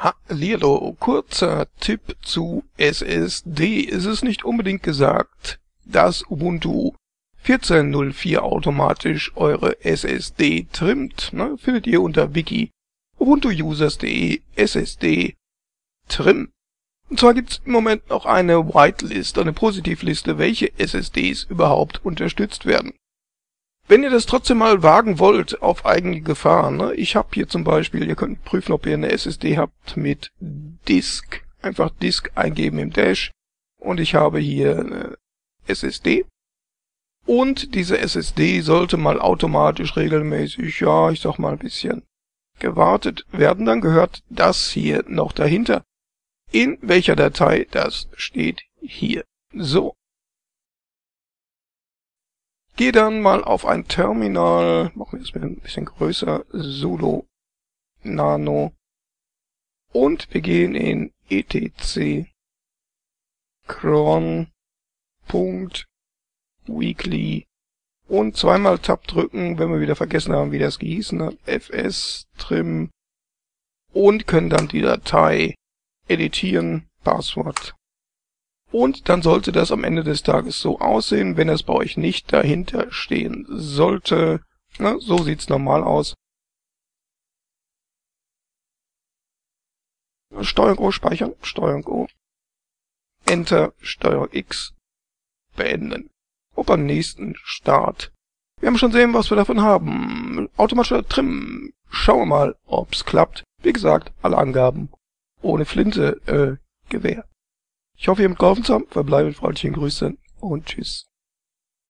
Hallihallo, kurzer Tipp zu SSD. Es ist nicht unbedingt gesagt, dass Ubuntu 14.04 automatisch eure SSD trimmt. Ne? Findet ihr unter wiki ubuntuusers.de SSD trim. Und zwar gibt's im Moment noch eine Whitelist, eine Positivliste, welche SSDs überhaupt unterstützt werden. Wenn ihr das trotzdem mal wagen wollt, auf eigene Gefahr, ne? ich habe hier zum Beispiel, ihr könnt prüfen, ob ihr eine SSD habt mit Disk, einfach Disk eingeben im Dash und ich habe hier eine SSD und diese SSD sollte mal automatisch regelmäßig, ja, ich sag mal ein bisschen gewartet werden, dann gehört das hier noch dahinter. In welcher Datei, das steht hier. So, Gehe dann mal auf ein Terminal, machen wir es ein bisschen größer, sudo nano. Und wir gehen in etc cron.weekly und zweimal Tab drücken, wenn wir wieder vergessen haben, wie das gehießen hat, fs trim. Und können dann die Datei editieren, Passwort und dann sollte das am Ende des Tages so aussehen, wenn es bei euch nicht dahinter stehen sollte. Na, so sieht's normal aus. Steuerung O speichern, Steuerung O. Enter, Steuerung X, beenden. Und beim nächsten Start. Wir haben schon sehen, was wir davon haben. Automatischer Trim. Schauen wir mal, ob's klappt. Wie gesagt, alle Angaben ohne Flinte, äh, Gewehr. Ich hoffe, ihr habt geholfen zu haben. Verbleibe mit freundlichen Grüßen und tschüss.